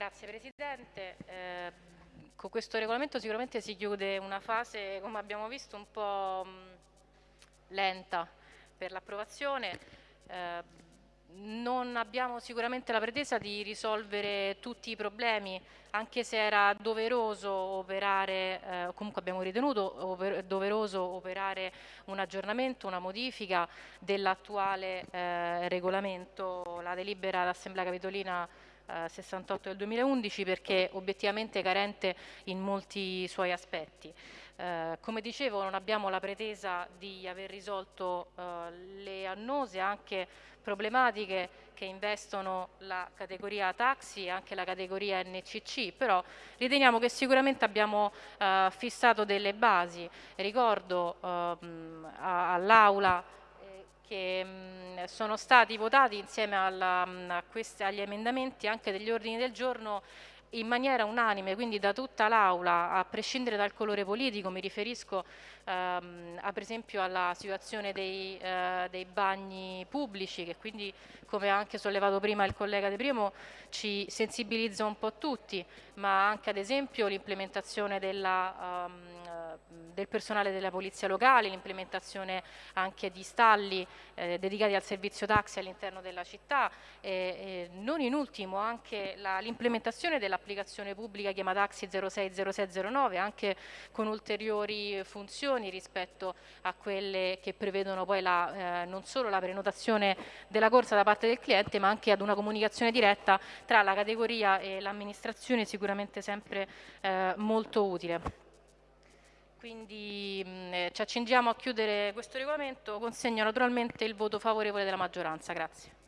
grazie Presidente. Eh, con questo regolamento sicuramente si chiude una fase, come abbiamo visto, un po' mh, lenta per l'approvazione. Eh, non abbiamo sicuramente la pretesa di risolvere tutti i problemi, anche se era doveroso operare, eh, comunque abbiamo ritenuto oper doveroso operare un aggiornamento, una modifica dell'attuale eh, regolamento, la delibera d'Assemblea Capitolina 68 del 2011 perché obiettivamente carente in molti suoi aspetti. Eh, come dicevo non abbiamo la pretesa di aver risolto eh, le annose anche problematiche che investono la categoria taxi e anche la categoria NCC, però riteniamo che sicuramente abbiamo eh, fissato delle basi. Ricordo ehm, all'Aula che mh, sono stati votati insieme alla, mh, questi, agli emendamenti anche degli ordini del giorno in maniera unanime, quindi da tutta l'Aula, a prescindere dal colore politico, mi riferisco ehm, a, per esempio alla situazione dei, eh, dei, bagni pubblici, che quindi, come ha anche sollevato prima il collega De Primo, ci sensibilizza un po' tutti, ma anche ad esempio l'implementazione della... Um, del personale della polizia locale, l'implementazione anche di stalli eh, dedicati al servizio taxi all'interno della città e, non in ultimo anche l'implementazione dell'applicazione pubblica chiamata Taxi 060609 anche con ulteriori funzioni rispetto a quelle che prevedono poi la, eh, non solo la prenotazione della corsa da parte del cliente ma anche ad una comunicazione diretta tra la categoria e l'amministrazione sicuramente sempre eh, molto utile. Quindi mh, eh, ci accingiamo a chiudere questo regolamento, consegno naturalmente il voto favorevole della maggioranza. Grazie.